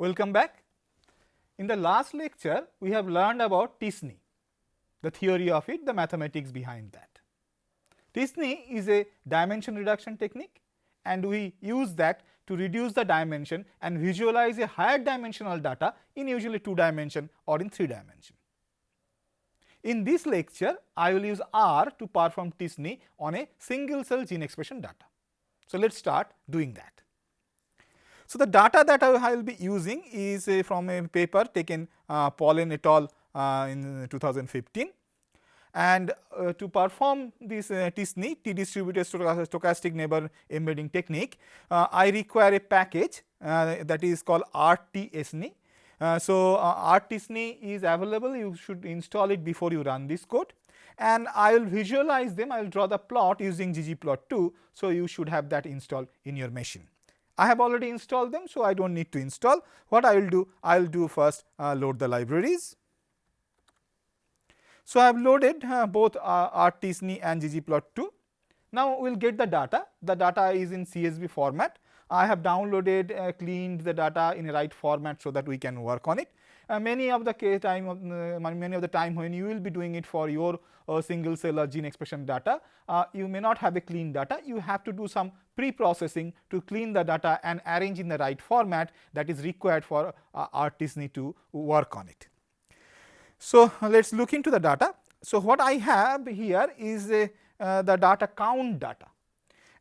Welcome back. In the last lecture, we have learned about t-SNE, the theory of it, the mathematics behind that. t-SNE is a dimension reduction technique and we use that to reduce the dimension and visualize a higher dimensional data in usually 2 dimension or in 3 dimension. In this lecture, I will use R to perform t-SNE on a single cell gene expression data. So, let us start doing that. So, the data that I will be using is uh, from a paper taken uh, Pollen et al. Uh, in 2015 and uh, to perform this uh, t-SNE, t-distributed stochastic neighbor embedding technique, uh, I require a package uh, that is called RT-SNE. Uh, so, uh, RT-SNE is available, you should install it before you run this code and I will visualize them, I will draw the plot using ggplot2. So, you should have that installed in your machine. I have already installed them, so I do not need to install. What I will do? I will do first load the libraries. So, I have loaded uh, both uh, RT-SNE and ggplot2. Now, we will get the data, the data is in CSV format. I have downloaded, uh, cleaned the data in a right format so that we can work on it. Uh, many of the case time of, uh, many of the time when you will be doing it for your uh, single cell or gene expression data, you may not have a clean data. You have to do some pre-processing to clean the data and arrange in the right format that is required for uh, RT-SNE to work on it. So, let us look into the data. So, what I have here is a, uh, the data count data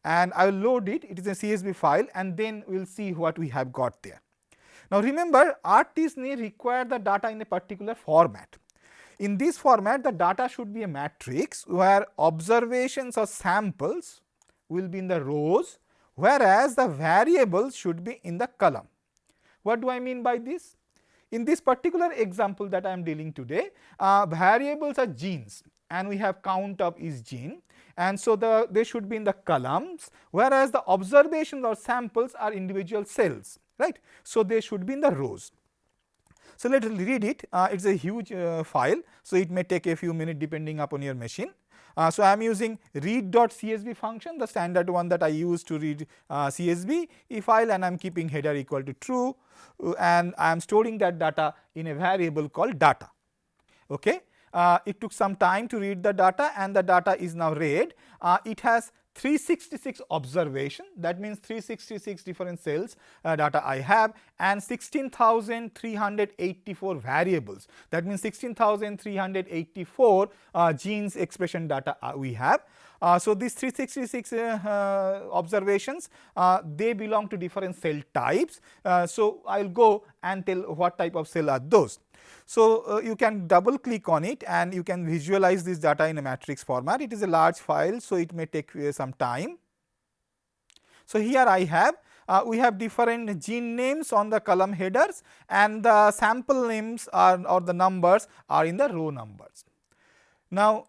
and I will load it, it is a CSV file and then we will see what we have got there. Now, remember RT-SNE require the data in a particular format. In this format the data should be a matrix where observations or samples will be in the rows whereas the variables should be in the column. What do I mean by this? In this particular example that I am dealing today, uh, variables are genes and we have count of each gene and so the they should be in the columns whereas the observations or samples are individual cells right. So, they should be in the rows. So, let us read it uh, it is a huge uh, file. So, it may take a few minutes depending upon your machine. Uh, so, I am using read.csv function the standard one that I use to read uh, CSV file and I am keeping header equal to true uh, and I am storing that data in a variable called data. Okay. Uh, it took some time to read the data and the data is now read. It has 366 observation that means 366 different cells uh, data I have and 16,384 variables that means 16,384 uh, genes expression data uh, we have. Uh, so, these 366 uh, uh, observations they belong to different cell types. so, I will go and tell what type of cell are those. So, uh, you can double click on it and you can visualize this data in a matrix format. It is a large file, so it may take uh, some time. So, here I have uh, we have different gene names on the column headers and the sample names are or the numbers are in the row numbers. Now,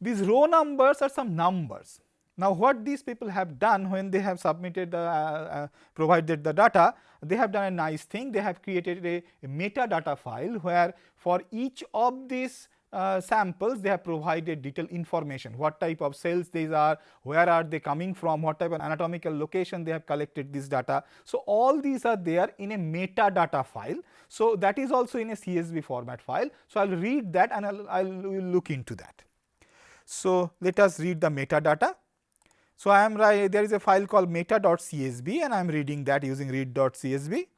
these row numbers are some numbers now, what these people have done when they have submitted the uh, uh, provided the data, they have done a nice thing. They have created a, a metadata file where for each of these uh, samples they have provided detailed information what type of cells these are, where are they coming from, what type of anatomical location they have collected this data. So, all these are there in a metadata file. So, that is also in a CSV format file. So, I will read that and I will look into that. So, let us read the metadata. So, I am there is a file called meta.csv and I am reading that using read.csv.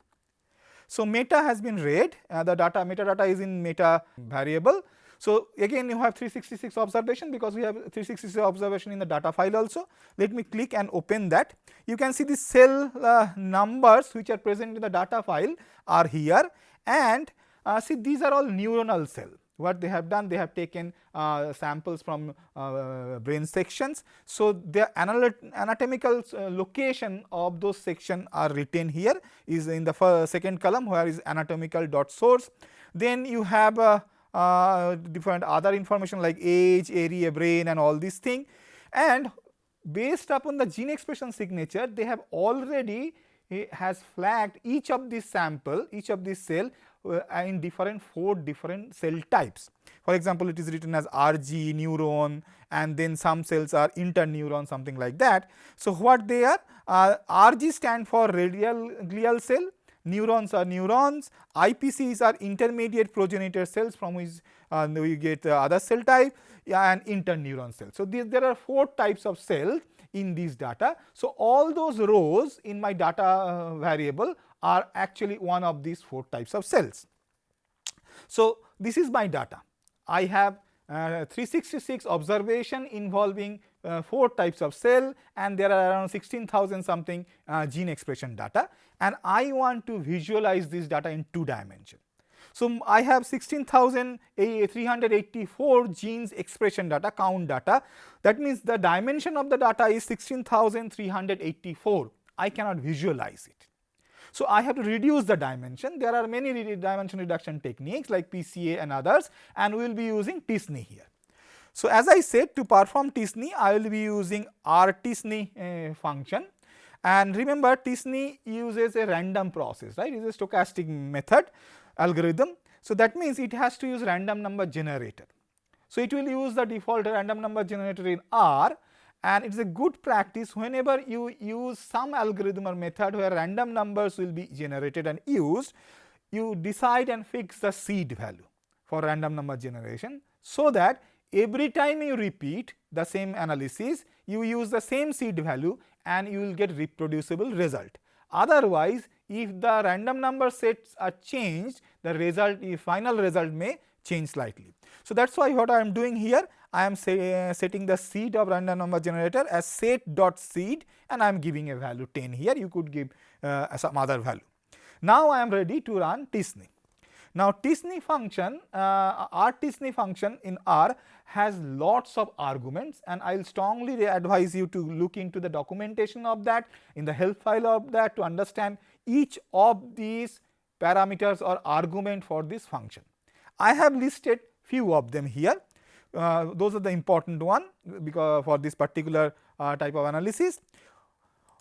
So, meta has been read uh, the data metadata is in meta variable. So, again you have 366 observation because we have 366 observation in the data file also. Let me click and open that. You can see the cell uh, numbers which are present in the data file are here and uh, see these are all neuronal cell what they have done they have taken uh, samples from uh, brain sections. So, the anatomical uh, location of those section are written here is in the second column where is anatomical dot source. Then you have uh, uh, different other information like age, area, brain and all these thing and based upon the gene expression signature they have already eh, has flagged each of these sample each of these cell uh, in different four different cell types. For example, it is written as RG neuron and then some cells are interneuron something like that. So, what they are uh, RG stand for radial glial cell neurons are neurons, IPCs are intermediate progenitor cells from which uh, we get uh, other cell type and interneuron cells. So, these, there are four types of cells in these data. So, all those rows in my data uh, variable are actually one of these four types of cells. So, this is my data. I have uh, 366 observation involving uh, 4 types of cell and there are around 16,000 something uh, gene expression data and I want to visualize this data in 2 dimension. So, I have 16,384 genes expression data count data that means the dimension of the data is 16,384 I cannot visualize it. So, I have to reduce the dimension. There are many re dimension reduction techniques like PCA and others and we will be using t-SNE here. So, as I said to perform t-SNE I will be using r-t-SNE uh, function and remember t-SNE uses a random process right it is a stochastic method algorithm. So, that means it has to use random number generator. So, it will use the default random number generator in R and it is a good practice whenever you use some algorithm or method where random numbers will be generated and used, you decide and fix the seed value for random number generation so that every time you repeat the same analysis, you use the same seed value and you will get reproducible result. Otherwise, if the random number sets are changed, the result, the final result may change slightly. So, that is why what I am doing here, I am say, uh, setting the seed of random number generator as set dot seed and I am giving a value 10 here, you could give uh, some other value. Now, I am ready to run t-SNE. Now, t-SNE function, uh, r t-SNE function in R has lots of arguments and I will strongly advise you to look into the documentation of that in the help file of that to understand each of these parameters or argument for this function. I have listed few of them here. Uh, those are the important one because for this particular uh, type of analysis.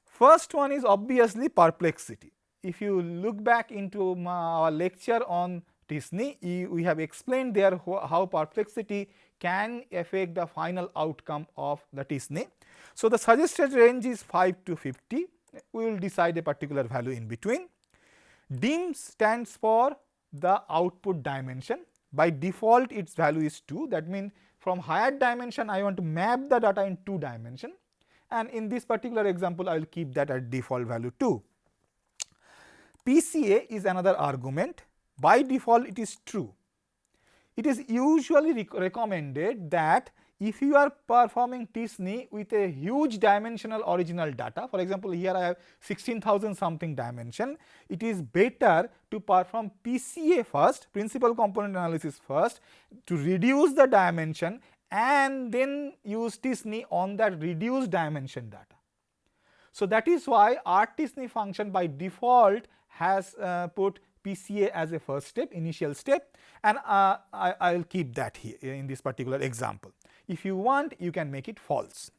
First one is obviously perplexity if you look back into our lecture on t-SNE, we have explained there how perplexity can affect the final outcome of the t-SNE. So, the suggested range is 5 to 50, we will decide a particular value in between. DIM stands for the output dimension, by default its value is 2 that means from higher dimension I want to map the data in 2 dimension and in this particular example I will keep that at default value 2. PCA is another argument by default it is true. It is usually rec recommended that if you are performing t-SNE with a huge dimensional original data for example here I have 16,000 something dimension it is better to perform PCA first principal component analysis first to reduce the dimension and then use t-SNE on that reduced dimension data. So, that is why r-t-SNE function by default has uh, put PCA as a first step initial step and uh, I, will keep that here in this particular example. If you want you can make it false.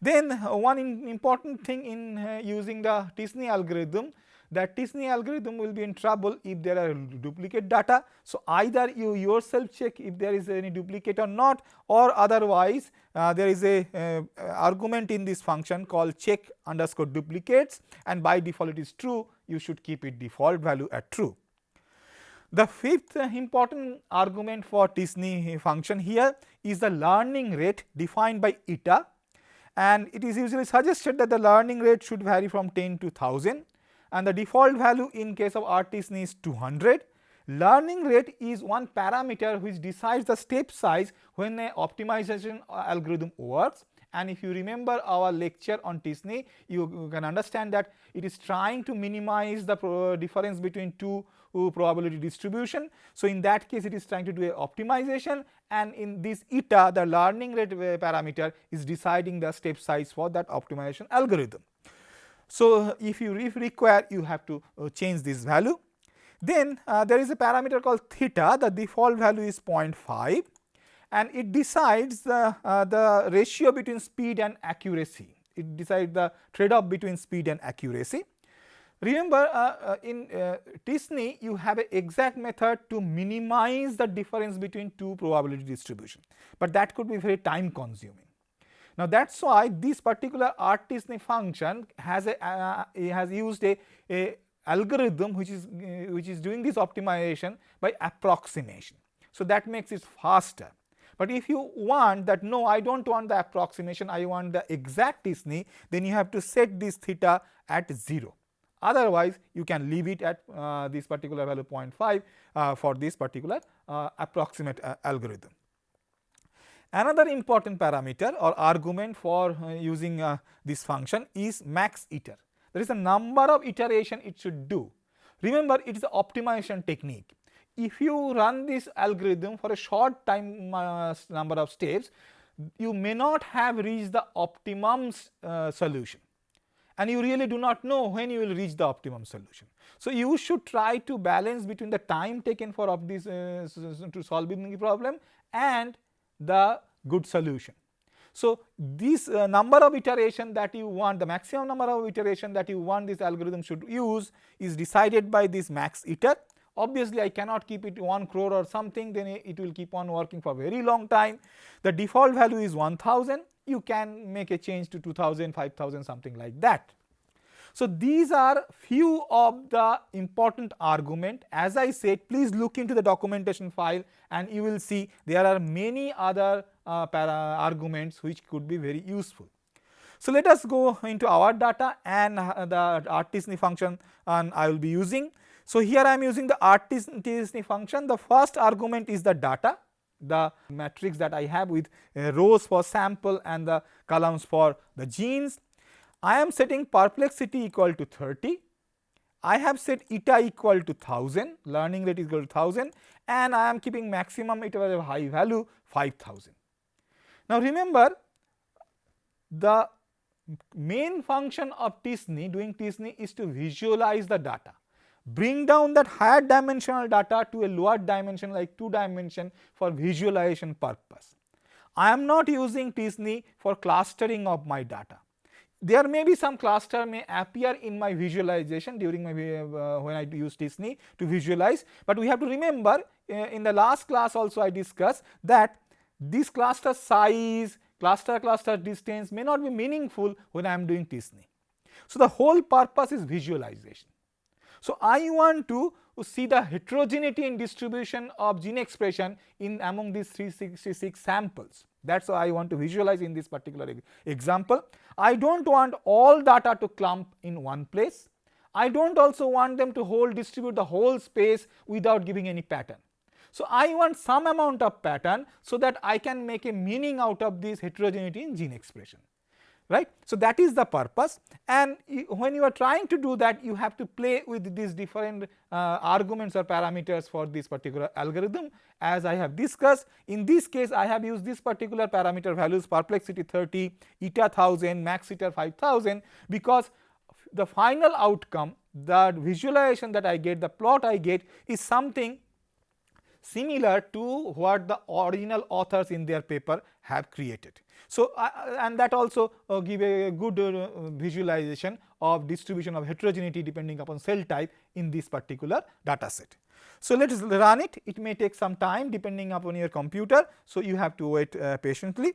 Then uh, one important thing in uh, using the t-SNE algorithm that t-SNE algorithm will be in trouble if there are duplicate data. So, either you yourself check if there is any duplicate or not or otherwise uh, there is a uh, argument in this function called check underscore duplicates and by default it is true you should keep it default value at true. The fifth important argument for t-SNE function here is the learning rate defined by eta and it is usually suggested that the learning rate should vary from 10 to 1000 and the default value in case of r-t-SNE is 200. Learning rate is one parameter which decides the step size when a optimization algorithm works. And if you remember our lecture on t-SNE, you, you, can understand that it is trying to minimize the difference between two probability distribution. So, in that case it is trying to do a optimization and in this eta the learning rate uh, parameter is deciding the step size for that optimization algorithm. So, if you if require you have to uh, change this value. Then uh, there is a parameter called theta the default value is 0.5 and it decides the, uh, the ratio between speed and accuracy. It decides the trade off between speed and accuracy. Remember uh, uh, in uh, t-SNE you have an exact method to minimize the difference between two probability distribution, but that could be very time consuming. Now that is why this particular r-t-SNE function has a uh, has used a, a algorithm which is uh, which is doing this optimization by approximation. So, that makes it faster. But if you want that no I do not want the approximation I want the exact t-SNE then you have to set this theta at 0 otherwise you can leave it at uh, this particular value 0.5 uh, for this particular uh, approximate uh, algorithm. Another important parameter or argument for uh, using uh, this function is max iter. There is a number of iteration it should do. Remember it is an optimization technique if you run this algorithm for a short time number of steps, you may not have reached the optimum solution and you really do not know when you will reach the optimum solution. So, you should try to balance between the time taken for of this uh, to solving the problem and the good solution. So, this uh, number of iteration that you want the maximum number of iteration that you want this algorithm should use is decided by this max iter Obviously, I cannot keep it 1 crore or something then it will keep on working for very long time. The default value is 1000 you can make a change to 2000, 5000 something like that. So, these are few of the important argument as I said please look into the documentation file and you will see there are many other uh, arguments which could be very useful. So, let us go into our data and uh, the RT-SNE function and I will be using. So, here I am using the RT-SNE function the first argument is the data the matrix that I have with rows for sample and the columns for the genes. I am setting perplexity equal to 30, I have set eta equal to 1000 learning rate is equal to 1000 and I am keeping maximum it was a high value 5000. Now remember the main function of t-SNE doing t-SNE is to visualize the data bring down that higher dimensional data to a lower dimension like 2 dimension for visualization purpose. I am not using t-SNE for clustering of my data. There may be some cluster may appear in my visualization during my uh, when I use t-SNE to visualize, but we have to remember uh, in the last class also I discussed that this cluster size, cluster cluster distance may not be meaningful when I am doing t-SNE. So, the whole purpose is visualization. So, I want to see the heterogeneity in distribution of gene expression in among these 366 samples. That is why I want to visualize in this particular example. I do not want all data to clump in one place. I do not also want them to whole distribute the whole space without giving any pattern. So, I want some amount of pattern so that I can make a meaning out of this heterogeneity in gene expression right. So, that is the purpose and when you are trying to do that you have to play with these different uh, arguments or parameters for this particular algorithm as I have discussed. In this case I have used this particular parameter values perplexity 30, eta 1000, max iter 5000 because the final outcome the visualization that I get the plot I get is something similar to what the original authors in their paper have created. So, uh, and that also uh, give a good uh, visualization of distribution of heterogeneity depending upon cell type in this particular data set. So, let us run it, it may take some time depending upon your computer. So, you have to wait uh, patiently.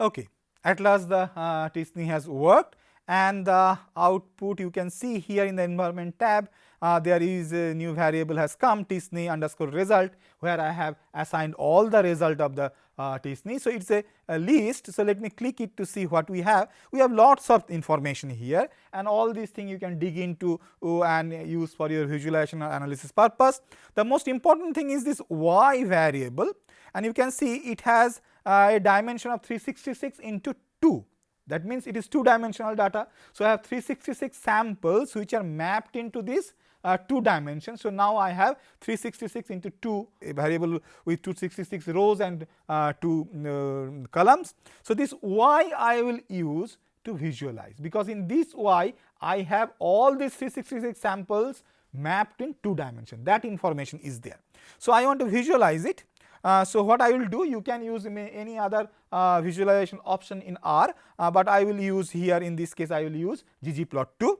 Okay. At last the uh, has worked and the output you can see here in the environment tab uh, there is a new variable has come t-SNE underscore result where I have assigned all the result of the uh, t-SNE. So, it is a, a, list. So, let me click it to see what we have. We have lots of information here and all these things you can dig into uh, and use for your visualization or analysis purpose. The most important thing is this y variable and you can see it has uh, a dimension of 366 into 2 that means it is two dimensional data. So, I have 366 samples which are mapped into this uh, 2 dimensions. So, now I have 366 into 2 a variable with 266 rows and uh, 2 uh, columns. So, this y I will use to visualize because in this y I have all these 366 samples mapped in 2 dimension that information is there. So, I want to visualize it. Uh, so, what I will do you can use any other uh, visualization option in R, uh, but I will use here in this case I will use ggplot2.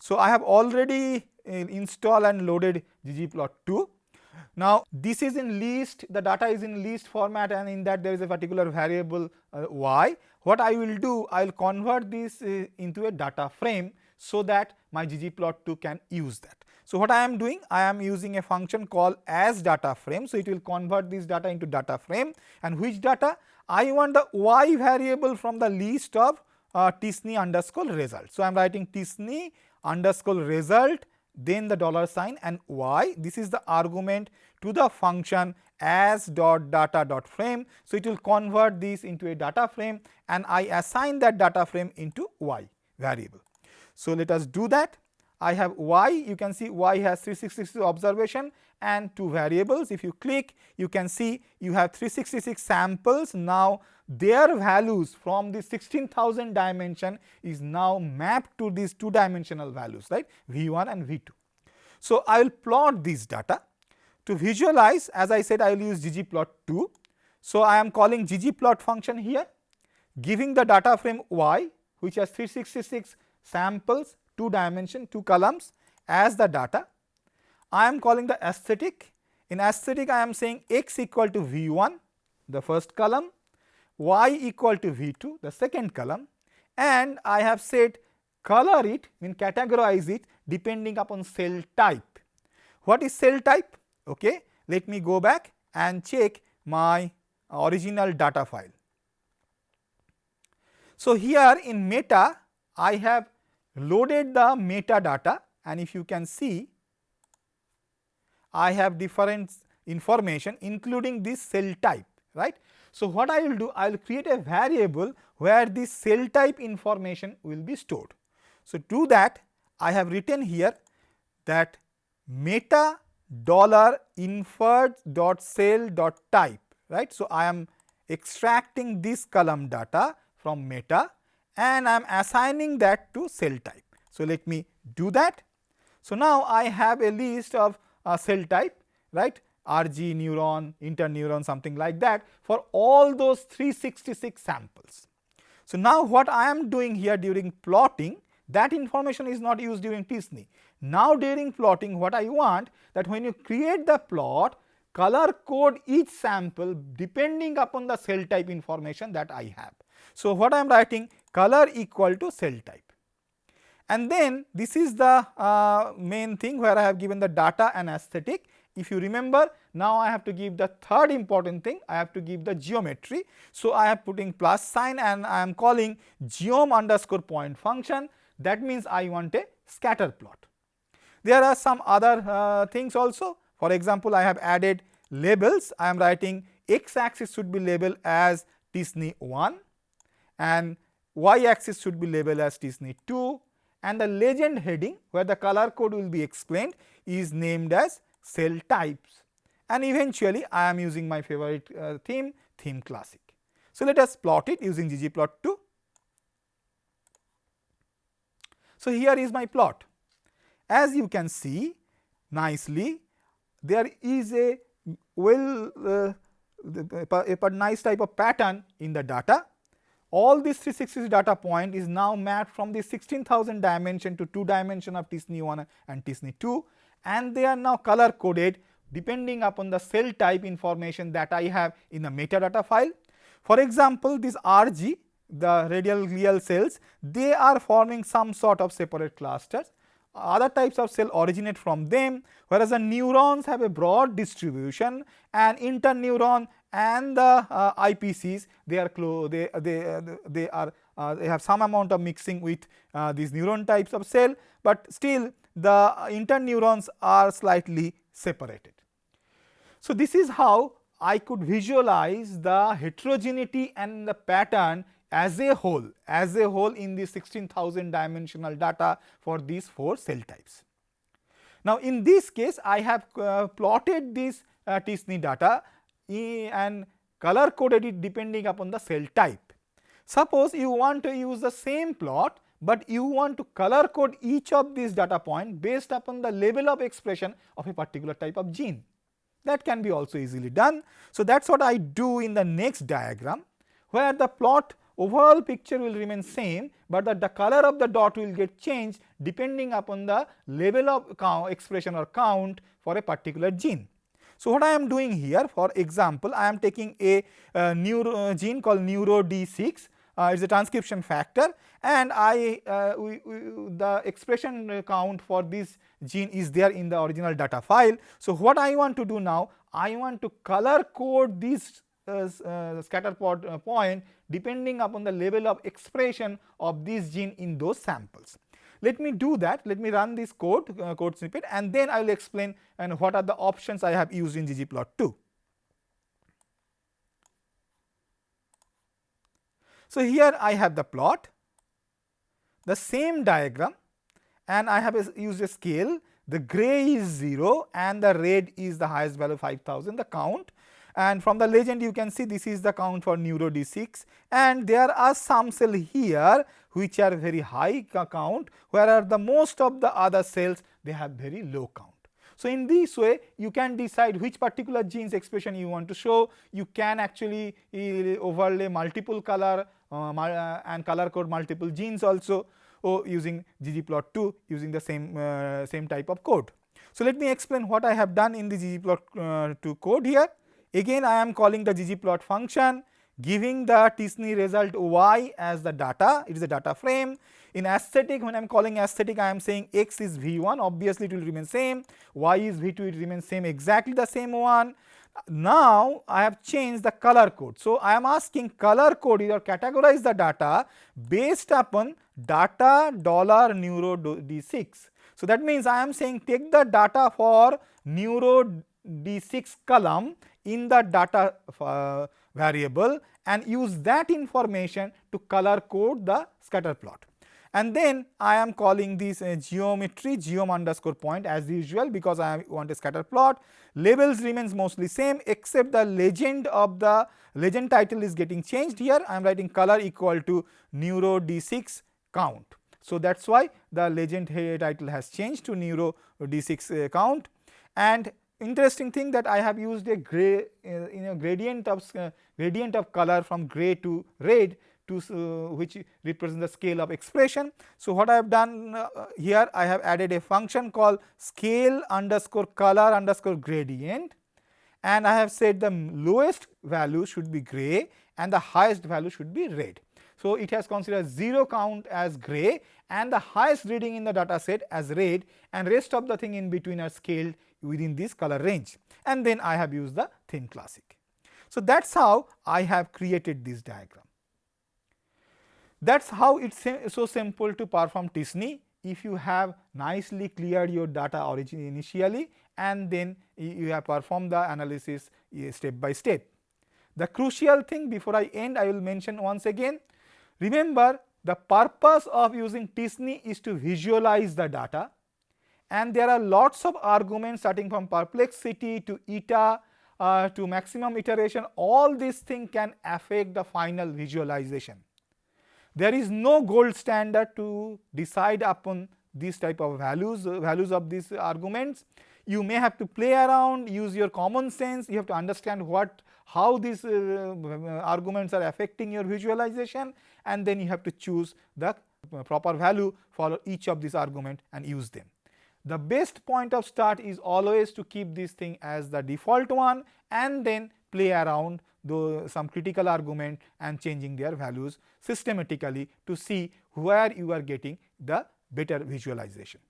So, I have already installed and loaded ggplot2. Now, this is in list the data is in list format and in that there is a particular variable uh, y. What I will do I will convert this uh, into a data frame. so that my ggplot2 can use that. So, what I am doing? I am using a function called as data frame. So, it will convert this data into data frame and which data? I want the y variable from the list of uh, underscore result. So, I am writing t-SNE underscore result then the dollar sign and y this is the argument to the function as dot data dot frame. So, it will convert this into a data frame and I assign that data frame into y variable. So, let us do that. I have y, you can see y has 366 observation and two variables. If you click, you can see you have 366 samples. Now, their values from the 16,000 dimension is now mapped to these two dimensional values, right, V1 and V2. So, I will plot this data. To visualize, as I said, I will use ggplot2. So, I am calling ggplot function here, giving the data frame y, which has 366 samples two dimension, two columns as the data. I am calling the aesthetic. In aesthetic, I am saying x equal to V1, the first column, y equal to V2, the second column, and I have said color it, mean categorize it depending upon cell type. What is cell type? Okay, let me go back and check my original data file. So, here in meta I have loaded the metadata and if you can see I have different information including this cell type right. So, what I will do I will create a variable where the cell type information will be stored. So, to that I have written here that meta dollar inferred dot cell dot type right. So, I am extracting this column data from meta and I am assigning that to cell type. So, let me do that. So, now I have a list of uh, cell type right RG neuron, interneuron something like that for all those 366 samples. So, now what I am doing here during plotting that information is not used during t-SNE. Now, during plotting what I want that when you create the plot color code each sample depending upon the cell type information that I have. So, what I am writing color equal to cell type. And then this is the uh, main thing where I have given the data and aesthetic. If you remember now I have to give the third important thing. I have to give the geometry. So, I am putting plus sign and I am calling geom underscore point function. That means I want a scatter plot. There are some other uh, things also. For example, I have added labels. I am writing x axis should be labeled as t-SNE 1 and y axis should be labeled as t-SNE 2 and the legend heading where the color code will be explained is named as cell types and eventually I am using my favorite uh, theme, theme classic. So, let us plot it using ggplot2. So, here is my plot. As you can see nicely there is a well uh, a, a nice type of pattern in the data all these 366 data point is now mapped from the 16,000 dimension to 2 dimension of t-SNE 1 and t-SNE 2 and they are now color coded depending upon the cell type information that I have in the metadata file. For example, this RG the radial glial cells they are forming some sort of separate clusters other types of cell originate from them whereas the neurons have a broad distribution and interneuron and the uh, IPCs they are they they they are uh, they have some amount of mixing with uh, these neuron types of cell, but still the interneurons are slightly separated. So, this is how I could visualize the heterogeneity and the pattern as a whole as a whole in the 16,000 dimensional data for these 4 cell types. Now, in this case I have uh, plotted this uh, data and color coded it depending upon the cell type. Suppose you want to use the same plot, but you want to color code each of these data point based upon the level of expression of a particular type of gene. That can be also easily done. So, that is what I do in the next diagram where the plot overall picture will remain same, but that the color of the dot will get changed depending upon the level of count expression or count for a particular gene. So, what I am doing here for example, I am taking a uh, neuro uh, gene called neuro D6 uh, is a transcription factor and I uh, we, we, the expression count for this gene is there in the original data file. So, what I want to do now I want to color code this uh, uh, scatter plot uh, point depending upon the level of expression of this gene in those samples. Let me do that, let me run this code, uh, code snippet and then I will explain and what are the options I have used in ggplot2. So, here I have the plot, the same diagram and I have a, used a scale, the gray is 0 and the red is the highest value 5000 the count. And from the legend you can see this is the count for neuro D6 and there are some cell here which are very high count whereas the most of the other cells they have very low count. So, in this way you can decide which particular genes expression you want to show, you can actually uh, overlay multiple color uh, uh, and color code multiple genes also or using ggplot2 using the same, uh, same type of code. So, let me explain what I have done in the ggplot2 uh, code here. Again I am calling the ggplot function giving the t-SNE result y as the data, it is a data frame. In aesthetic when I am calling aesthetic I am saying x is v1 obviously it will remain same, y is v2 it remains same exactly the same one. Now I have changed the color code. So I am asking color code or categorize the data based upon data dollar neuro d6. So that means I am saying take the data for neuro d6 column in the data uh, variable and use that information to color code the scatter plot. And then I am calling this uh, geometry geom underscore point as usual because I want a scatter plot. Labels remains mostly same except the legend of the legend title is getting changed here. I am writing color equal to neuro d6 count. So that is why the legend title has changed to neuro d6 uh, count and interesting thing that I have used a gray uh, gradient of uh, gradient of color from gray to red to uh, which represents the scale of expression. So, what I have done uh, here I have added a function called scale underscore color underscore gradient and I have said the lowest value should be gray and the highest value should be red. So, it has considered 0 count as gray and the highest reading in the data set as red and rest of the thing in between are scaled within this color range and then I have used the theme classic. So, that is how I have created this diagram. That is how it is so simple to perform t-SNE if you have nicely cleared your data origin initially and then you have performed the analysis eh, step by step. The crucial thing before I end I will mention once again Remember the purpose of using t-SNE is to visualize the data and there are lots of arguments starting from perplexity to eta uh, to maximum iteration all these things can affect the final visualization. There is no gold standard to decide upon these type of values, uh, values of these arguments. You may have to play around, use your common sense, you have to understand what how these uh, arguments are affecting your visualization and then you have to choose the proper value for each of these argument and use them. The best point of start is always to keep this thing as the default one and then play around the, some critical argument and changing their values systematically to see where you are getting the better visualization.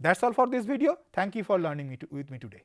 That is all for this video. Thank you for learning me to, with me today.